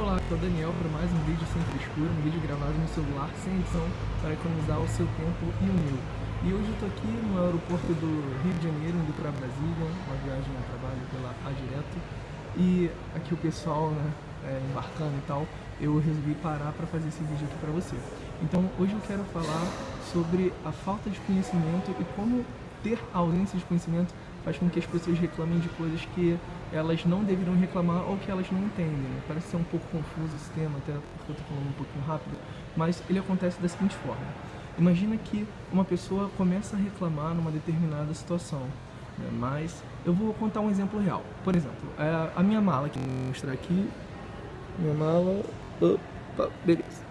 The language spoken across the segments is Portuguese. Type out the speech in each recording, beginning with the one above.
Olá, aqui é o Daniel para mais um vídeo sem frescura, um vídeo gravado no celular sem edição para economizar o seu tempo e o meu. E hoje eu estou aqui no aeroporto do Rio de Janeiro, indo para Brasília, uma viagem a trabalho pela A Direto. E aqui o pessoal né, é, embarcando e tal, eu resolvi parar para fazer esse vídeo aqui para você. Então hoje eu quero falar sobre a falta de conhecimento e como ter ausência de conhecimento faz com que as pessoas reclamem de coisas que elas não deveriam reclamar ou que elas não entendem. Né? Parece ser um pouco confuso esse tema, até porque eu estou falando um pouquinho rápido, mas ele acontece da seguinte forma. Imagina que uma pessoa começa a reclamar numa determinada situação, né? mas eu vou contar um exemplo real. Por exemplo, é, a minha mala, que eu vou mostrar aqui, minha mala, opa, beleza.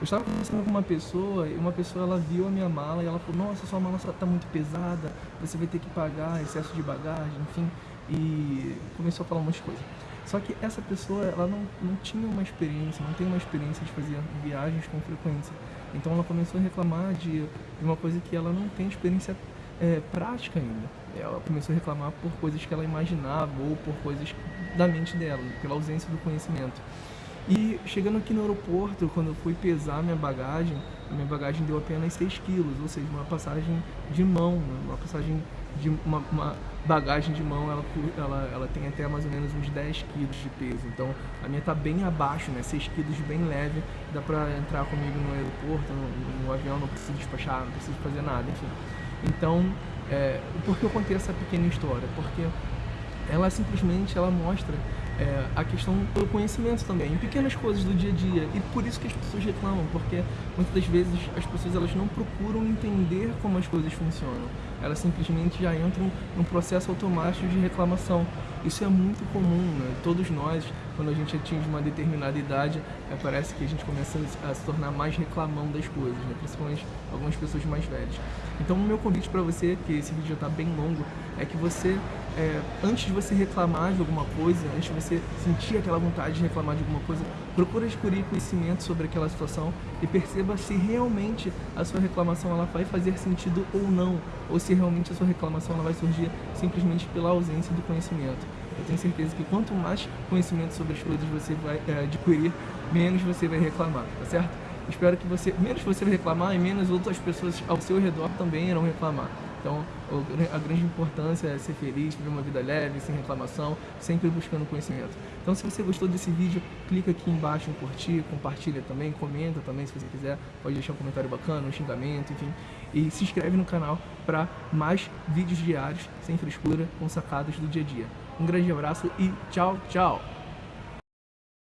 Eu estava conversando com uma pessoa e uma pessoa ela viu a minha mala e ela falou, nossa, sua mala está muito pesada, você vai ter que pagar excesso de bagagem, enfim, e começou a falar um monte de coisa. Só que essa pessoa, ela não, não tinha uma experiência, não tem uma experiência de fazer viagens com frequência. Então ela começou a reclamar de, de uma coisa que ela não tem experiência é, prática ainda. Ela começou a reclamar por coisas que ela imaginava ou por coisas da mente dela, pela ausência do conhecimento. E chegando aqui no aeroporto, quando eu fui pesar minha bagagem, a minha bagagem deu apenas 6 quilos, ou seja, uma passagem de mão, né? uma passagem de uma, uma, bagagem de mão, ela, ela, ela tem até mais ou menos uns 10 quilos de peso. Então a minha tá bem abaixo, né? 6 quilos bem leve, dá pra entrar comigo no aeroporto, no, no avião, não preciso despachar, não preciso fazer nada, enfim. Então, é, por que eu contei essa pequena história? Porque ela simplesmente ela mostra é, a questão do conhecimento também, em pequenas coisas do dia a dia. E por isso que as pessoas reclamam, porque muitas das vezes as pessoas elas não procuram entender como as coisas funcionam. Elas simplesmente já entram num processo automático de reclamação. Isso é muito comum, né? Todos nós, quando a gente atinge uma determinada idade, é, parece que a gente começa a se tornar mais reclamão das coisas, né? principalmente algumas pessoas mais velhas. Então o meu convite para você, que esse vídeo já está bem longo, é que você, é, antes de você reclamar de alguma coisa, antes de você sentir aquela vontade de reclamar de alguma coisa, procure adquirir conhecimento sobre aquela situação e perceba se realmente a sua reclamação ela vai fazer sentido ou não, ou se realmente a sua reclamação ela vai surgir simplesmente pela ausência do conhecimento. Eu tenho certeza que quanto mais conhecimento sobre as coisas você vai é, adquirir, menos você vai reclamar, tá certo? Espero que você, menos você reclamar e menos outras pessoas ao seu redor também irão reclamar. Então, a grande importância é ser feliz, viver uma vida leve, sem reclamação, sempre buscando conhecimento. Então, se você gostou desse vídeo, clica aqui embaixo em curtir, compartilha também, comenta também se você quiser, pode deixar um comentário bacana, um xingamento, enfim. E se inscreve no canal para mais vídeos diários, sem frescura, com sacadas do dia a dia. Um grande abraço e tchau, tchau!